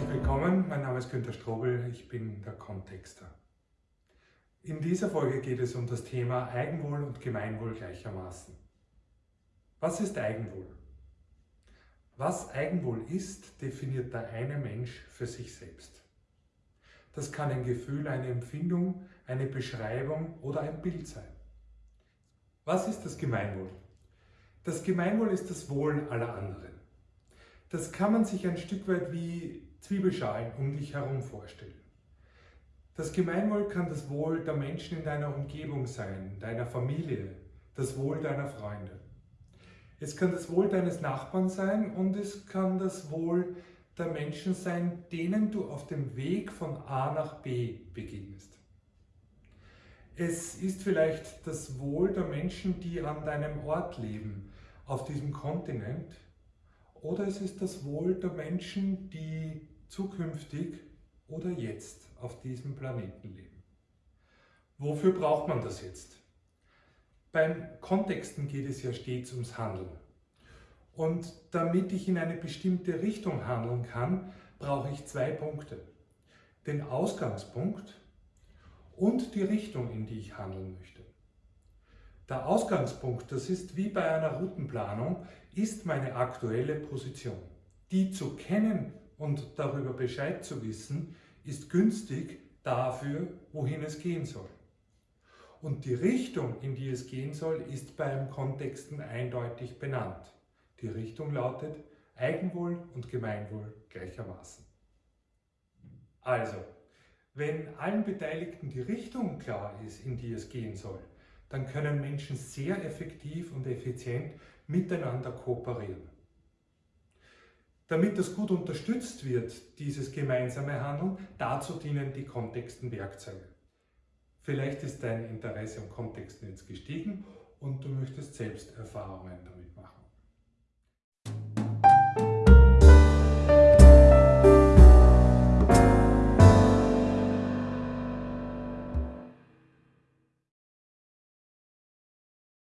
willkommen, mein Name ist Günter Strobel, ich bin der Kontexter. In dieser Folge geht es um das Thema Eigenwohl und Gemeinwohl gleichermaßen. Was ist Eigenwohl? Was Eigenwohl ist, definiert der eine Mensch für sich selbst. Das kann ein Gefühl, eine Empfindung, eine Beschreibung oder ein Bild sein. Was ist das Gemeinwohl? Das Gemeinwohl ist das Wohl aller anderen. Das kann man sich ein Stück weit wie Zwiebelschalen um dich herum vorstellen. Das Gemeinwohl kann das Wohl der Menschen in deiner Umgebung sein, deiner Familie, das Wohl deiner Freunde. Es kann das Wohl deines Nachbarn sein und es kann das Wohl der Menschen sein, denen du auf dem Weg von A nach B begegnest. Es ist vielleicht das Wohl der Menschen, die an deinem Ort leben, auf diesem Kontinent, oder es ist das Wohl der Menschen, die zukünftig oder jetzt auf diesem Planeten leben. Wofür braucht man das jetzt? Beim Kontexten geht es ja stets ums Handeln. Und damit ich in eine bestimmte Richtung handeln kann, brauche ich zwei Punkte. Den Ausgangspunkt und die Richtung, in die ich handeln möchte. Der Ausgangspunkt, das ist wie bei einer Routenplanung, ist meine aktuelle Position. Die zu kennen und darüber Bescheid zu wissen, ist günstig dafür, wohin es gehen soll. Und die Richtung, in die es gehen soll, ist beim Kontexten eindeutig benannt. Die Richtung lautet Eigenwohl und Gemeinwohl gleichermaßen. Also, wenn allen Beteiligten die Richtung klar ist, in die es gehen soll, dann können Menschen sehr effektiv und effizient miteinander kooperieren. Damit das gut unterstützt wird, dieses gemeinsame Handeln, dazu dienen die Kontextenwerkzeuge. Vielleicht ist dein Interesse am Kontexten jetzt gestiegen und du möchtest selbst Erfahrungen damit.